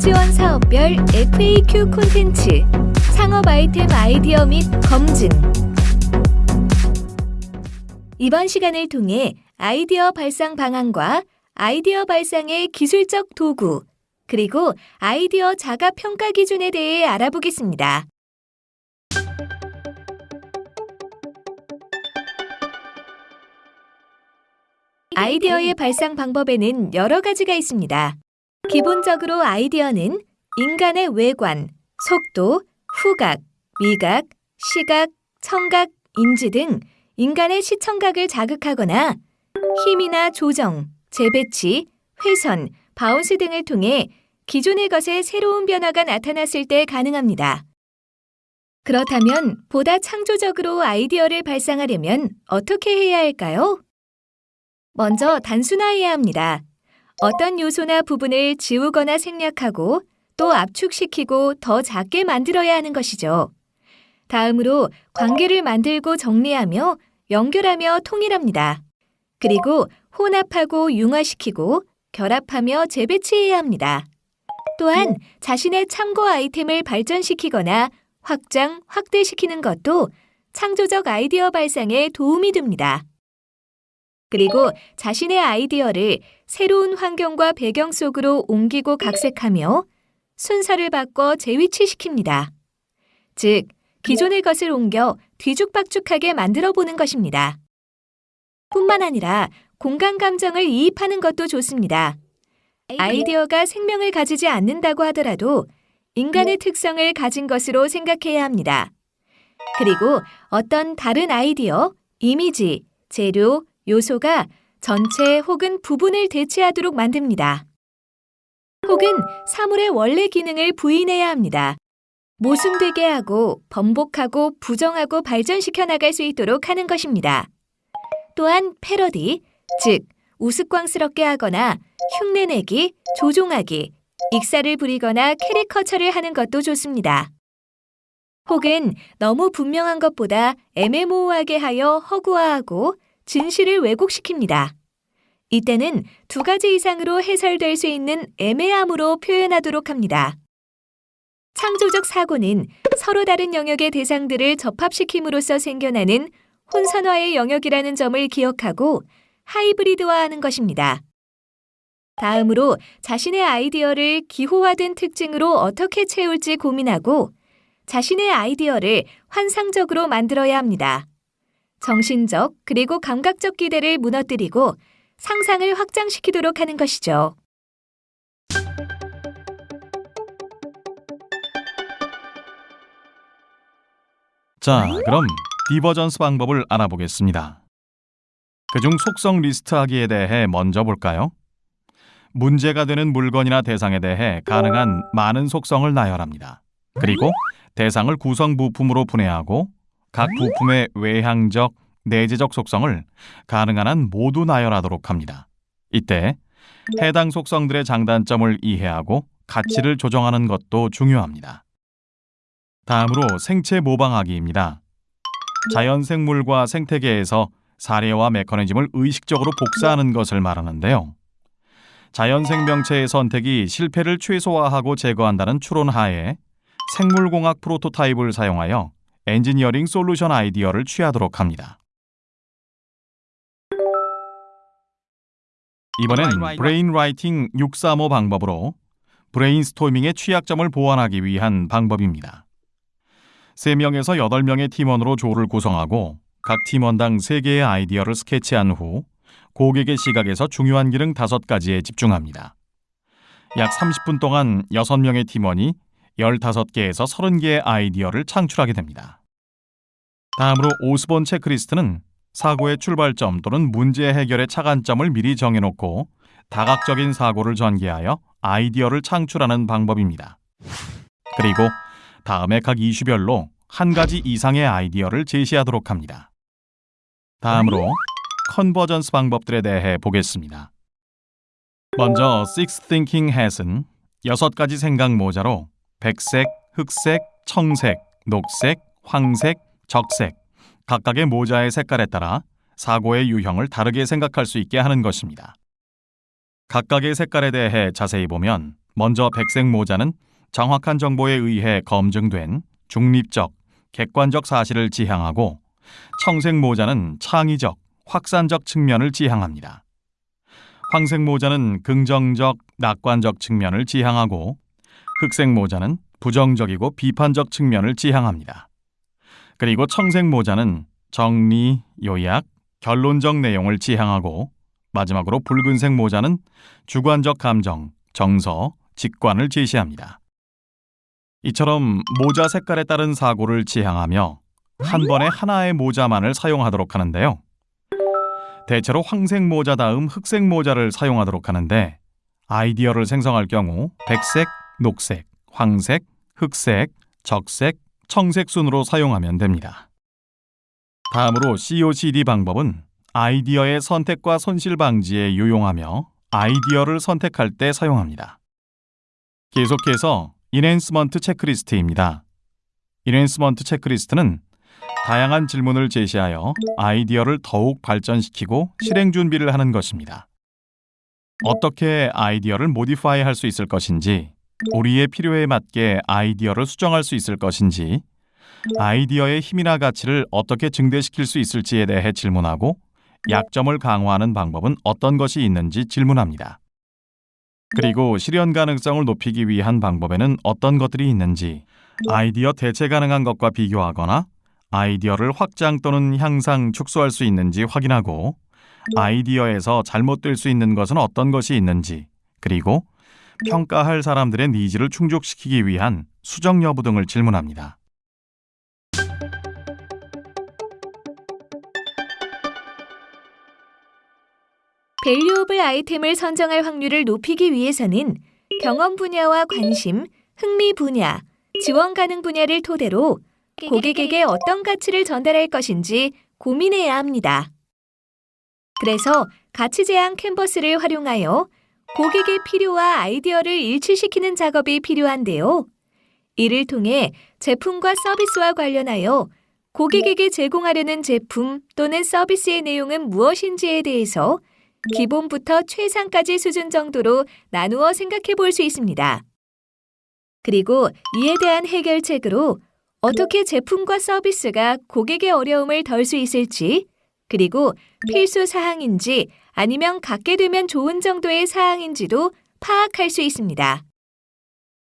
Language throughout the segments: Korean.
지원 사업별 FAQ 콘텐츠, 창업 아이템 아이디어 및 검증. 이번 시간을 통해 아이디어 발상 방안과 아이디어 발상의 기술적 도구, 그리고 아이디어 자가 평가 기준에 대해 알아보겠습니다. 아이디어의 발상 방법에는 여러 가지가 있습니다. 기본적으로 아이디어는 인간의 외관, 속도, 후각, 미각, 시각, 청각, 인지 등 인간의 시청각을 자극하거나 힘이나 조정, 재배치, 회전, bounce 등을 통해 기존의 것에 새로운 변화가 나타났을 때 가능합니다. 그렇다면 보다 창조적으로 아이디어를 발상하려면 어떻게 해야 할까요? 먼저 단순화해야 합니다. 어떤 요소나 부분을 지우거나 생략하고 또 압축시키고 더 작게 만들어야 하는 것이죠. 다음으로 관계를 만들고 정리하며 연결하며 통일합니다. 그리고 혼합하고 융화시키고 결합하며 재배치해야 합니다. 또한 자신의 참고 아이템을 발전시키거나 확장, 확대시키는 것도 창조적 아이디어 발상에 도움이 됩니다. 그리고 자신의 아이디어를 새로운 환경과 배경 속으로 옮기고 각색하며 순서를 바꿔 재위치시킵니다. 즉, 기존의 것을 옮겨 뒤죽박죽하게 만들어 보는 것입니다. 뿐만 아니라 공간 감정을 이입하는 것도 좋습니다. 아이디어가 생명을 가지지 않는다고 하더라도 인간의 특성을 가진 것으로 생각해야 합니다. 그리고 어떤 다른 아이디어, 이미지, 재료, 요소가 전체 혹은 부분을 대체하도록 만듭니다. 혹은 사물의 원래 기능을 부인해야 합니다. 모순되게 하고 번복하고 부정하고 발전시켜 나갈 수 있도록 하는 것입니다. 또한 패러디, 즉 우스꽝스럽게 하거나 흉내내기, 조종하기, 익사를 부리거나 캐리커처를 하는 것도 좋습니다. 혹은 너무 분명한 것보다 애매모호하게 하여 허구화하고 진실을 왜곡시킵니다. 이때는 두 가지 이상으로 해설될 수 있는 애매함으로 표현하도록 합니다. 창조적 사고는 서로 다른 영역의 대상들을 접합시킴으로써 생겨나는 혼선화의 영역이라는 점을 기억하고 하이브리드화하는 것입니다. 다음으로 자신의 아이디어를 기호화된 특징으로 어떻게 채울지 고민하고 자신의 아이디어를 환상적으로 만들어야 합니다. 정신적 그리고 감각적 기대를 무너뜨리고 상상을 확장시키도록 하는 것이죠. 자, 그럼 divergence 방법을 알아보겠습니다. 그중 속성 리스트하기에 대해 먼저 볼까요? 문제가 되는 물건이나 대상에 대해 가능한 많은 속성을 나열합니다. 그리고 대상을 구성 부품으로 분해하고 각 부품의 외향적, 내재적 속성을 가능한 한 모두 나열하도록 합니다. 이때 해당 속성들의 장단점을 이해하고 가치를 조정하는 것도 중요합니다. 다음으로 생체 모방하기입니다. 자연 생물과 생태계에서 사례와 메커니즘을 의식적으로 복사하는 것을 말하는데요. 자연 생명체의 선택이 실패를 최소화하고 제거한다는 추론 하에 생물공학 프로토타입을 사용하여 엔지니어링 솔루션 아이디어를 취하도록 합니다. 이번엔 brain writing 635 방법으로 브레인스토밍의 취약점을 보완하기 위한 방법입니다. 3명에서 8명의 팀원으로 조를 구성하고 각 팀원당 3개의 아이디어를 스케치한 후 고객의 시각에서 중요한 기능 5가지에 집중합니다. 약 30분 동안 6명의 팀원이 15개에서 30개의 아이디어를 창출하게 됩니다. 다음으로 오스본 체크리스트는 사고의 출발점 또는 문제 해결의 착안점을 미리 정해놓고 다각적인 사고를 전개하여 아이디어를 창출하는 방법입니다. 그리고 다음에 각 이슈별로 한 가지 이상의 아이디어를 제시하도록 합니다. 다음으로 컨버전스 방법들에 대해 보겠습니다. 먼저 Six Thinking Hat은 여섯 가지 생각 모자로 백색, 흑색, 청색, 녹색, 황색, 적색 각각의 모자의 색깔에 따라 사고의 유형을 다르게 생각할 수 있게 하는 것입니다. 각각의 색깔에 대해 자세히 보면 먼저 백색 모자는 정확한 정보에 의해 검증된 중립적, 객관적 사실을 지향하고 청색 모자는 창의적, 확산적 측면을 지향합니다. 황색 모자는 긍정적, 낙관적 측면을 지향하고 흑색 모자는 부정적이고 비판적 측면을 지향합니다. 그리고 청색 모자는 정리, 요약, 결론적 내용을 지향하고 마지막으로 붉은색 모자는 주관적 감정, 정서, 직관을 제시합니다. 이처럼 모자 색깔에 따른 사고를 지향하며 한 번에 하나의 모자만을 사용하도록 하는데요. 대체로 황색 모자 다음 흑색 모자를 사용하도록 하는데 아이디어를 생성할 경우 백색, 녹색, 황색, 흑색, 적색, 청색 순으로 사용하면 됩니다. 다음으로 COCD 방법은 아이디어의 선택과 손실 방지에 유용하며 아이디어를 선택할 때 사용합니다. 계속해서 enhancement 체크리스트입니다. enhancement 체크리스트는 다양한 질문을 제시하여 아이디어를 더욱 발전시키고 실행 준비를 하는 것입니다. 어떻게 아이디어를 모디파이 할 수 있을 것인지, 우리의 필요에 맞게 아이디어를 수정할 수 있을 것인지, 아이디어의 힘이나 가치를 어떻게 증대시킬 수 있을지에 대해 질문하고 약점을 강화하는 방법은 어떤 것이 있는지 질문합니다. 그리고 실현 가능성을 높이기 위한 방법에는 어떤 것들이 있는지 아이디어 대체 가능한 것과 비교하거나 아이디어를 확장 또는 향상, 축소할 수 있는지 확인하고 아이디어에서 잘못될 수 있는 것은 어떤 것이 있는지 그리고 평가할 사람들의 needs를 충족시키기 위한 수정 여부 등을 질문합니다. valuable 아이템을 선정할 확률을 높이기 위해서는 경험 분야와 관심, 흥미 분야, 지원 가능 분야를 토대로 고객에게 어떤 가치를 전달할 것인지 고민해야 합니다. 그래서 가치 제한 캔버스를 활용하여 고객의 필요와 아이디어를 일치시키는 작업이 필요한데요. 이를 통해 제품과 서비스와 관련하여 고객에게 제공하려는 제품 또는 서비스의 내용은 무엇인지에 대해서 기본부터 최상까지 수준 정도로 나누어 생각해 볼 수 있습니다. 그리고 이에 대한 해결책으로 어떻게 제품과 서비스가 고객의 어려움을 덜 수 있을지, 그리고 필수 사항인지 아니면 갖게 되면 좋은 정도의 사항인지도 파악할 수 있습니다.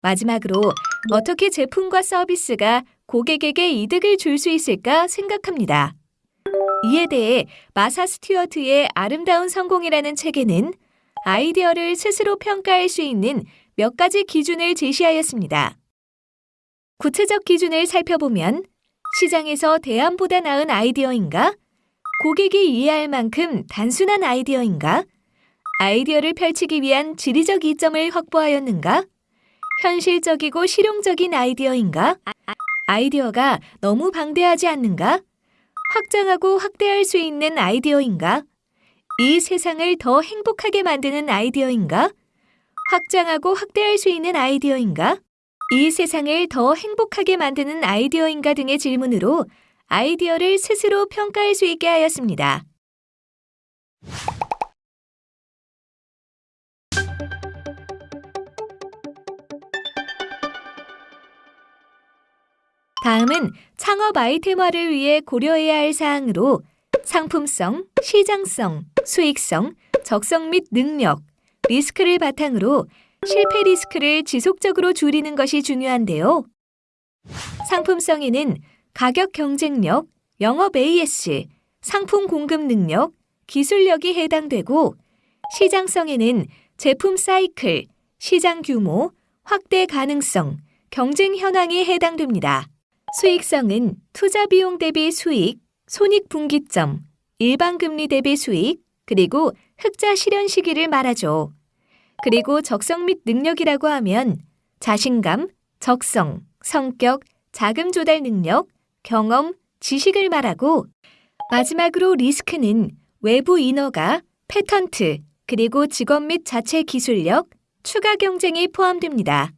마지막으로 어떻게 제품과 서비스가 고객에게 이득을 줄 수 있을까 생각합니다. 이에 대해 마사 스튜어트의 아름다운 성공이라는 책에는 아이디어를 스스로 평가할 수 있는 몇 가지 기준을 제시하였습니다. 구체적 기준을 살펴보면 시장에서 대안보다 나은 아이디어인가? 고객이 이해할 만큼 단순한 아이디어인가? 아이디어를 펼치기 위한 지리적 이점을 확보하였는가? 현실적이고 실용적인 아이디어인가? 아이디어가 너무 방대하지 않는가? 확장하고 확대할 수 있는 아이디어인가? 이 세상을 더 행복하게 만드는 아이디어인가? 확장하고 확대할 수 있는 아이디어인가? 이 세상을 더 행복하게 만드는 아이디어인가 등의 질문으로 아이디어를 스스로 평가할 수 있게 하였습니다. 다음은 창업 아이템화를 위해 고려해야 할 사항으로 상품성, 시장성, 수익성, 적성 및 능력, 리스크를 바탕으로 실패 리스크를 지속적으로 줄이는 것이 중요한데요. 상품성에는 가격 경쟁력, 영업 AS, 상품 공급 능력, 기술력이 해당되고 시장성에는 제품 사이클, 시장 규모, 확대 가능성, 경쟁 현황이 해당됩니다. 수익성은 투자 비용 대비 수익, 손익 분기점, 일반 금리 대비 수익, 그리고 흑자 실현 시기를 말하죠. 그리고 적성 및 능력이라고 하면 자신감, 적성, 성격, 자금 조달 능력, 경험, 지식을 말하고 마지막으로 리스크는 외부 인허가, 패턴트, 그리고 직업 및 자체 기술력, 추가 경쟁이 포함됩니다.